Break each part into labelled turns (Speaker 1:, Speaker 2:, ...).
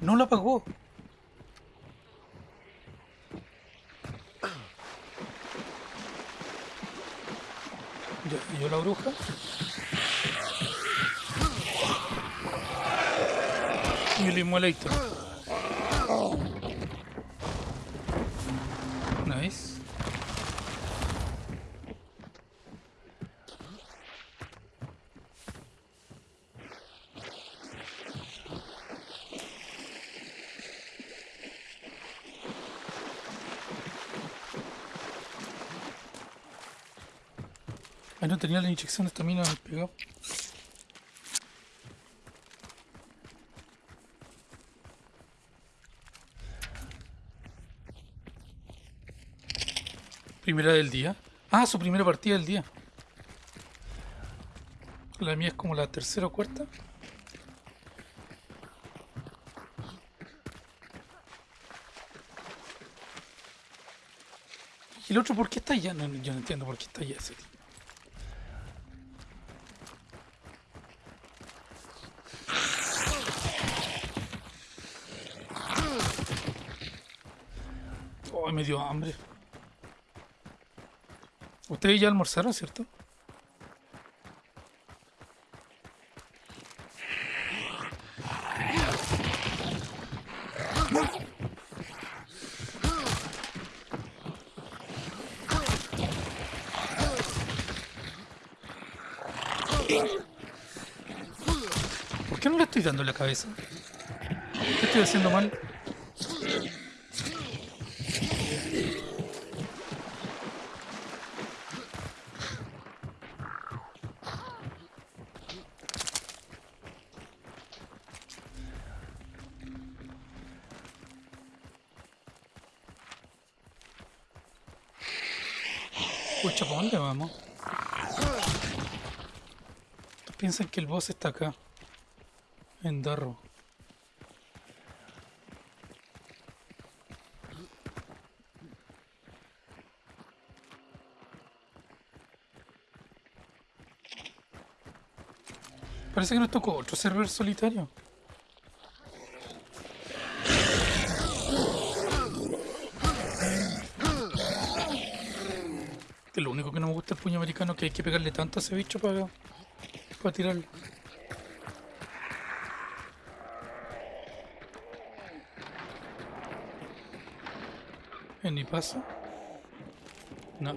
Speaker 1: No la apagó. Ya, ¿Y yo la bruja? Y el Immolator. Nice. No tenía la inyección de estamina pegado. Primera del día. Ah, su primera partida del día. La mía es como la tercera o cuarta. ¿Y el otro por qué está allá? No, yo no entiendo por qué está allá ese tío. Oh, me dio hambre. Ustedes ya almorzaron, ¿cierto? ¿Por qué no le estoy dando la cabeza? ¿Qué estoy haciendo mal? Pucha, ¿por dónde vamos? Piensan que el boss está acá. En Darro. Parece que nos tocó otro server solitario. Americano que hay que pegarle tanto a ese bicho para, para tirarlo. ¿En mi paso? No.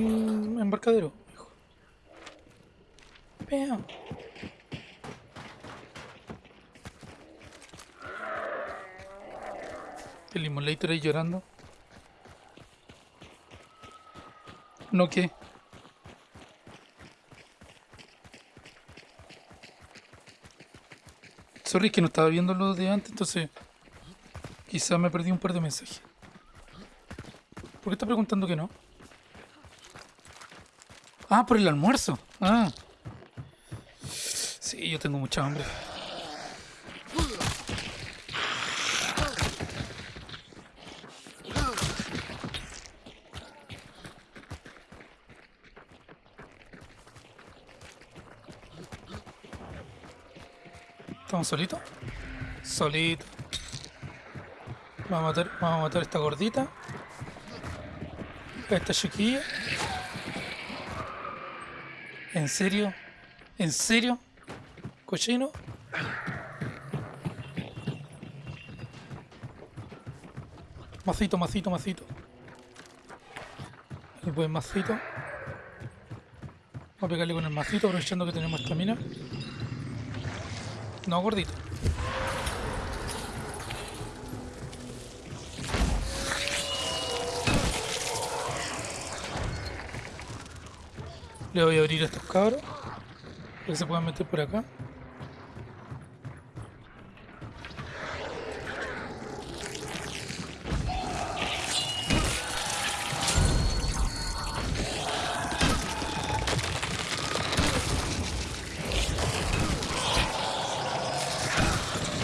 Speaker 1: Embarcadero. Peo. El Immolator ahí llorando. ¿No qué? Sorry, que no estaba viendo lo de antes, entonces quizá me perdí un par de mensajes. ¿Por qué está preguntando que no? Ah, por el almuerzo. Ah. Sí, yo tengo mucha hambre. ¿Estamos solitos? Solito. Vamos a matar, vamos a matar esta gordita. Esta chiquilla. ¿En serio? ¿En serio? ¿Cochino? Macito, macito, macito. El buen macito. Vamos a pegarle con el macito aprovechando que tenemos estamina. No, gordito. Le voy a abrir a estos cabros. Para que se puedan meter por acá.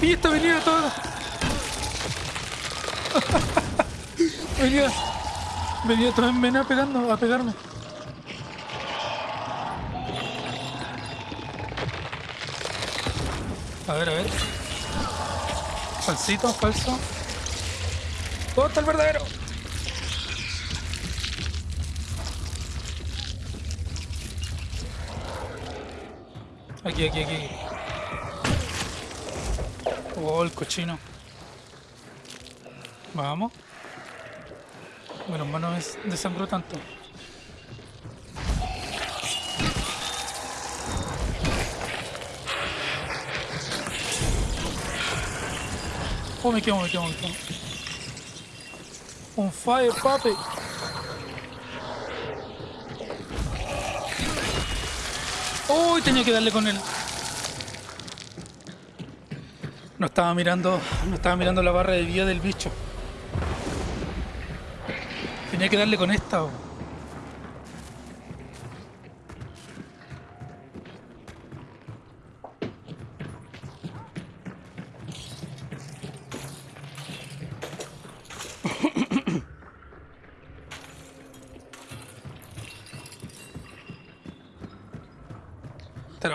Speaker 1: ¡Y esta venía toda! venía, venía toda en mena pegando, a pegarme. A ver, a ver. Falsito, falso. ¿Dónde está el verdadero? Aquí, aquí, aquí. Oh, el cochino. Vamos. Bueno, no me desangró tanto. Oh, me quemo, me quemo, me quemo. On fire, papi. Uy, tenía que darle con él. No estaba mirando, no estaba mirando la barra de vida del bicho. Tenía que darle con esta. oh.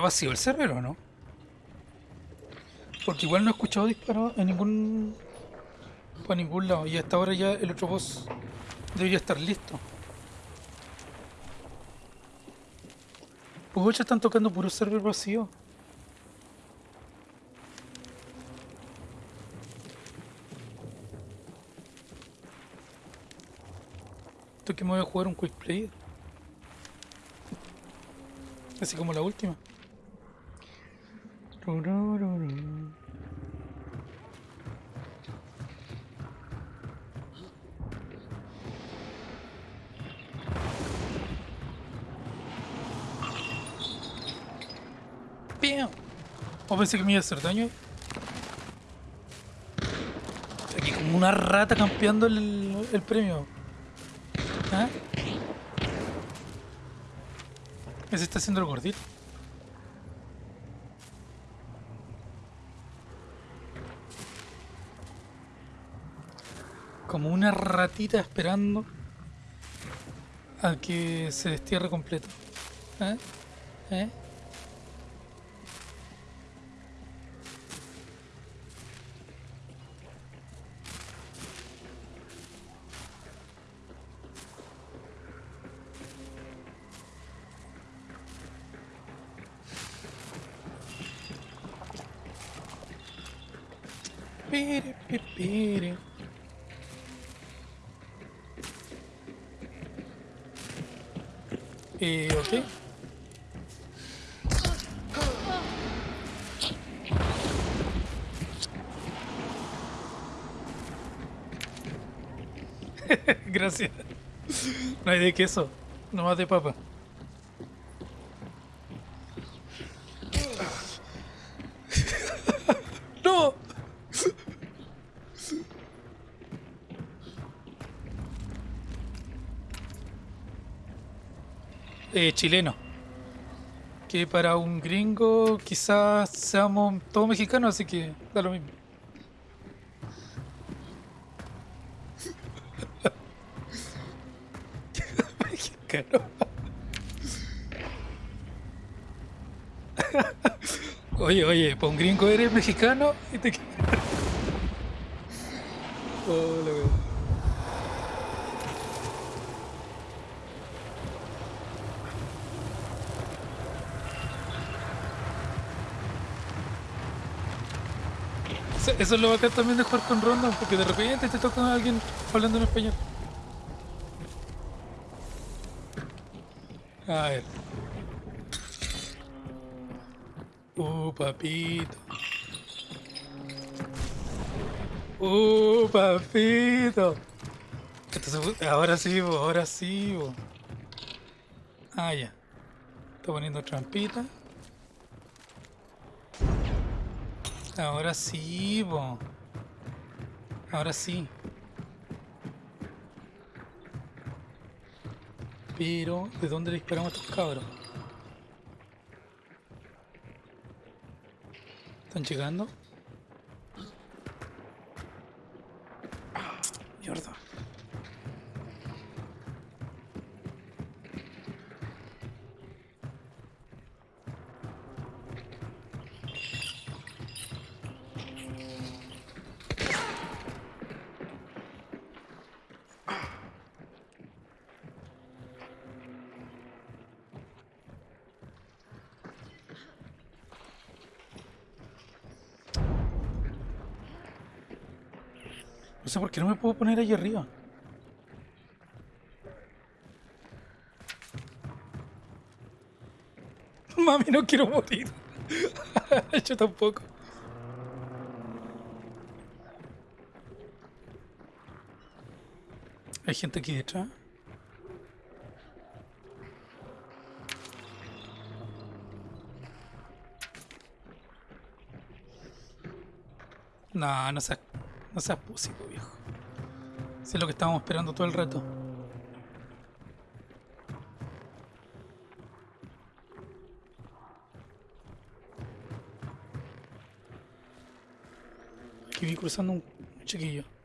Speaker 1: Vacío el server o no? Porque igual no he escuchado disparos en ningún. por ningún lado. Y hasta ahora ya el otro boss debería estar listo. Ya están tocando puro server vacío. Esto que me voy a jugar un quick play. Así como la última. Turururu. ¡Piam! O pensé que me iba a hacer daño. Aquí como una rata campeando el, el premio. ¿Ah? Ese está haciendo el gordito. Como una ratita esperando a que se destierre completo. ¿Eh? ¿Eh? Gracias. No hay de queso, nomás de papa. ¡No! eh, chileno. Que para un gringo quizás seamos todos mexicanos, así que da lo mismo. Oye, oye, para un gringo eres mexicano y te... Oh, la wea. Eso- es lo bacán también de jugar con ronda, porque de repente te toca a alguien hablando en español. A ver. Uh, papito. Uh, papito. Pu- ahora sí, bo, ahora sí. bo. Ah, ya. Estoy poniendo trampita. Ahora sí, bo. Ahora sí. Pero, ¿de dónde disparamos a estos cabros? ¿Están llegando? Mierda. Puedo poner ahí arriba. Mami, no quiero morir. Yo tampoco. Hay gente aquí detrás. No, no seas, no seas pusico, viejo. Si es lo que estábamos esperando todo el rato. Aquí vi cruzando un chiquillo.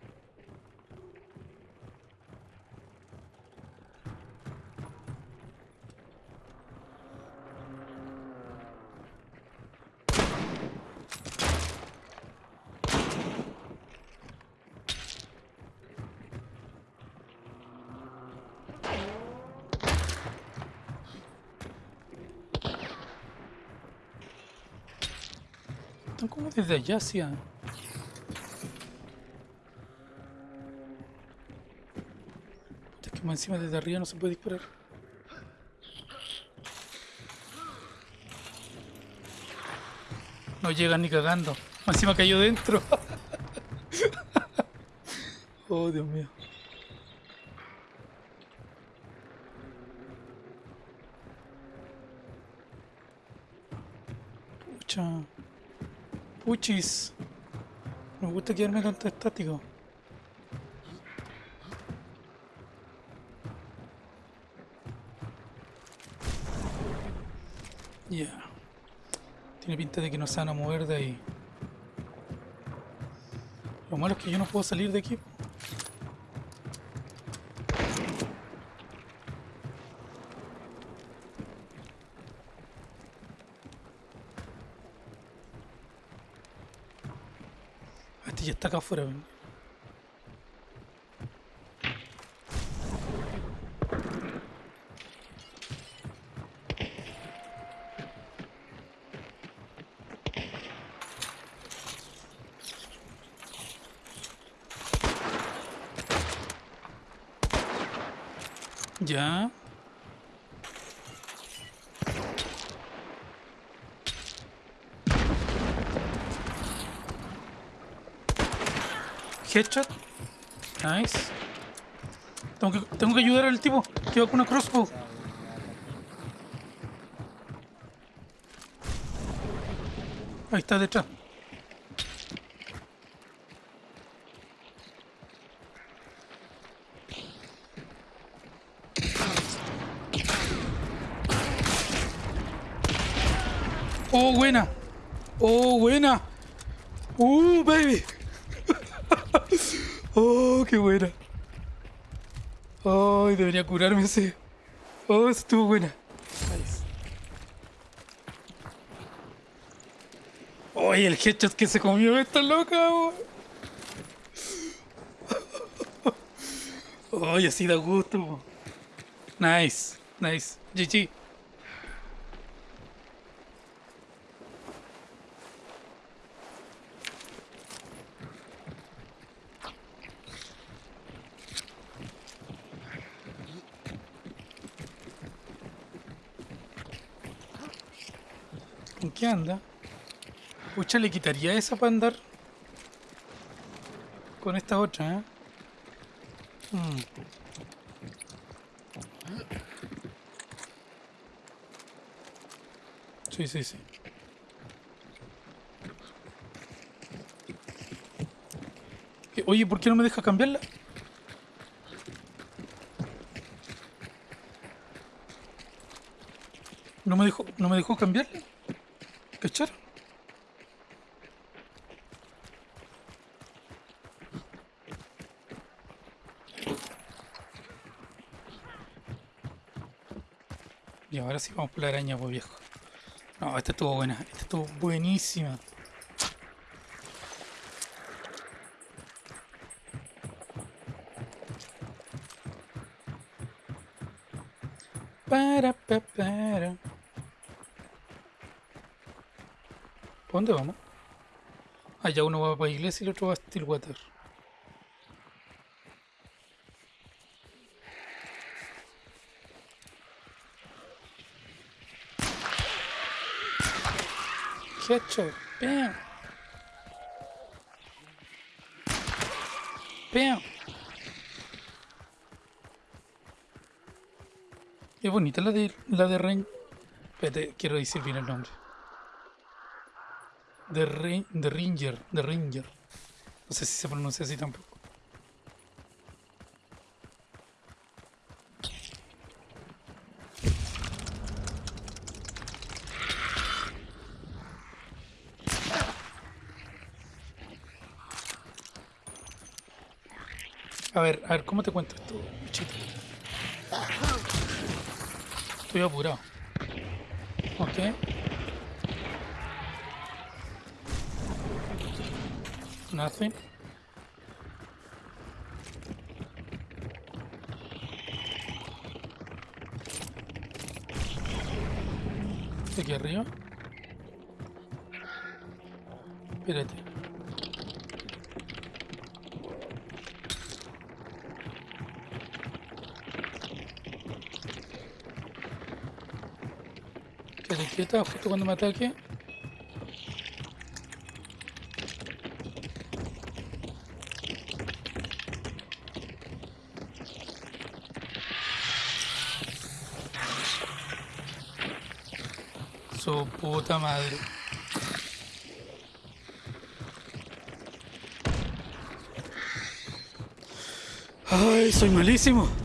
Speaker 1: Están como desde allá hacia... Es que más encima desde arriba no se puede disparar. No llegan ni cagando. Más encima cayó dentro. oh, Dios mío. Pucha. Puchis. Me gusta quedarme tanto estático. Ya. Tiene pinta de que no se van a mover de ahí. Lo malo es que yo no puedo salir de aquí. Este ya está acá afuera. ven. Ya. Headshot. Nice. Tengo que, tengo que ayudar al tipo que con una crossbow. Ahí está detrás. Oh, buena. Oh, buena. Uh, baby. oh, qué buena. Oh, debería curarme ese. Oh, estuvo buena. Nice. Oye, el headshot que se comió esta loca. oh. Oye, así da gusto. Nice, nice. GG. ¿En qué anda? Le quitaría esa para andar con esta otra, ¿eh? Mm. Sí, sí, sí. Eh, Oye, ¿por qué no me deja cambiarla? No me dejó, no me dejó cambiarla. ¿Cachar? Ahora sí vamos por la araña, viejo. No, esta estuvo buena. Esta estuvo buenísima. Para, pa, para. ¿Por dónde vamos? Allá uno va para la iglesia y el otro va a Stillwater. Headshot. Bam. Bam. Es bonita la de la de Rain. Espérate, quiero decir bien el nombre. De Rain, de Ranger, de Ranger. No sé si se pronuncia así tampoco. A ver, a ver, ¿cómo te cuento esto, bichito? Estoy apurado. Ok. Nothing. Aquí arriba. Espérate. Quieta justo cuando me ataque. Su puta madre. Ay, soy malísimo.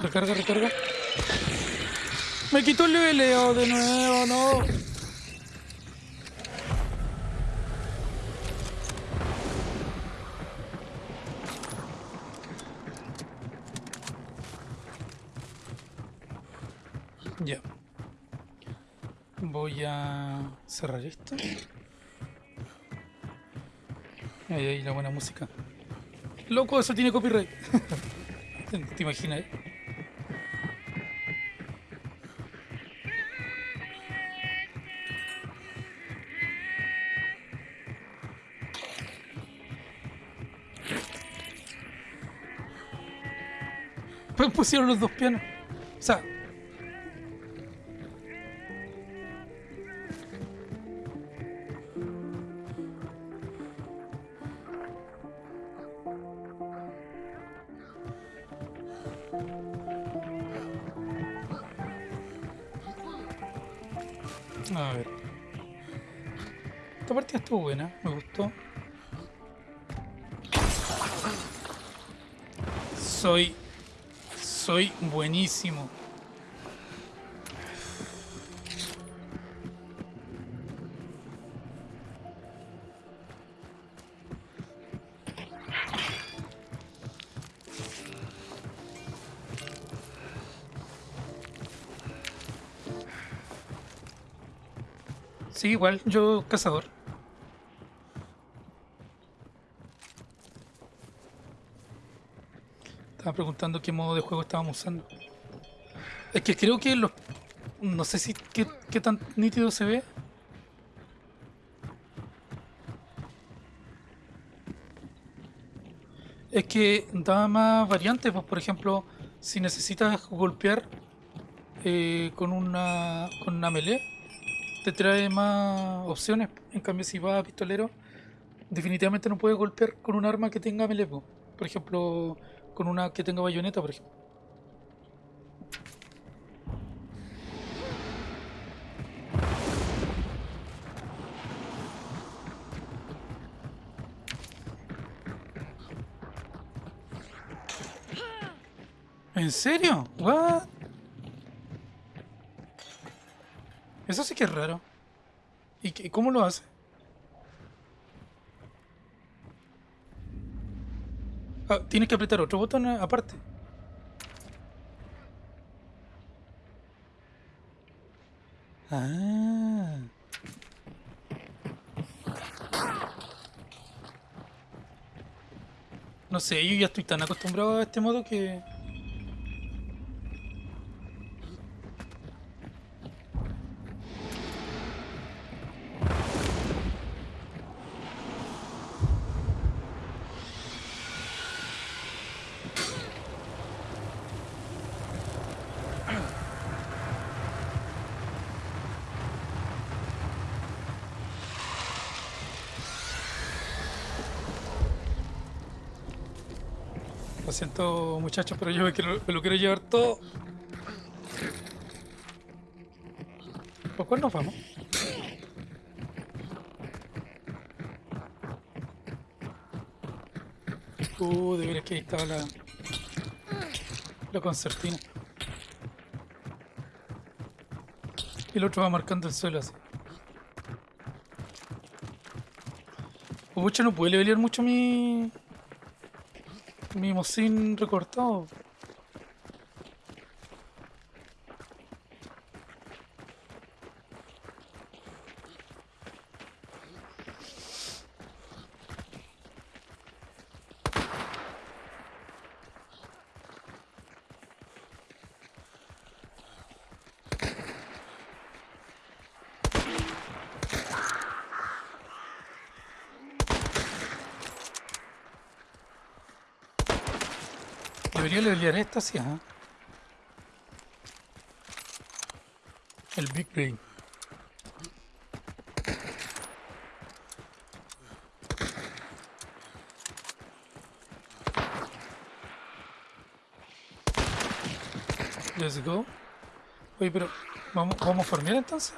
Speaker 1: Recarga, recarga. Me quitó el leveleo de nuevo, no. Ya. Voy a cerrar esto. Buena música. Loco, eso tiene copyright. ¿Te, imaginas? Pues pusieron los dos pianos. O sea. Sí, igual, yo cazador. Estaba preguntando qué modo de juego estábamos usando. Es que creo que los... No sé si qué, tan nítido se ve. es que da más variantes, pues por ejemplo, si necesitas golpear eh, con una con una melee, te trae más opciones. En cambio, si vas a pistolero, definitivamente no puedes golpear con un arma que tenga melee. po. Por ejemplo, con una que tenga bayoneta, por ejemplo. ¿En serio? What? Eso sí que es raro. ¿Y qué- cómo lo hace? Ah, tienes que apretar otro botón aparte. Ah. No sé, yo ya estoy tan acostumbrado a este modo que... siento muchachos, pero yo me, quiero- lo quiero llevar todo. ¿Por cuál nos vamos? Uh, de veras que ahí estaba la... La concertina. Y el otro va marcando el suelo así. Pucha, no puede levelear mucho mi... Mi mocín recortado. Debería levelear esta, sí, ajá. El Big Brain. Let's go. Oye, pero ¿vamos, vamos a farmear entonces?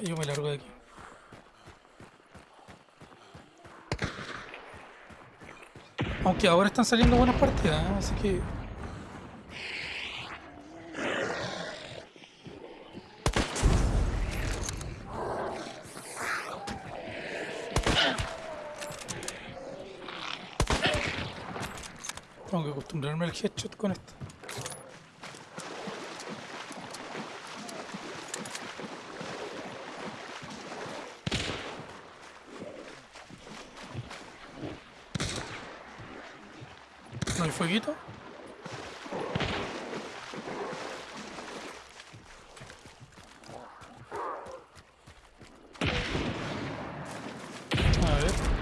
Speaker 1: Yo me largo de aquí. Aunque ahora están saliendo buenas partidas, ¿eh? así que... Tengo que acostumbrarme al headshot con esto. ¿No hay fueguito? A ver.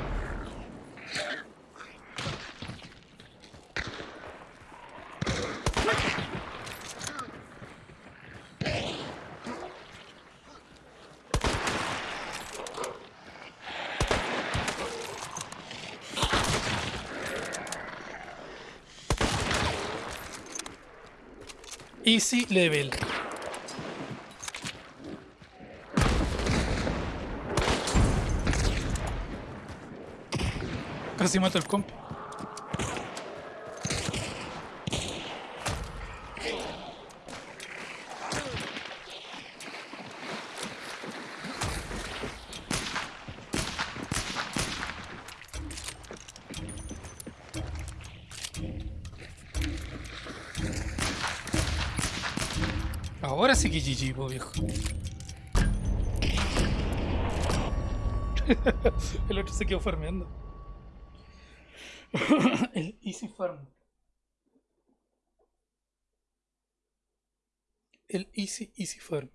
Speaker 1: Easy level. Casi mato el comp. Que viejo. el otro se quedó farmeando. el Easy Farm. El Easy Easy Farm.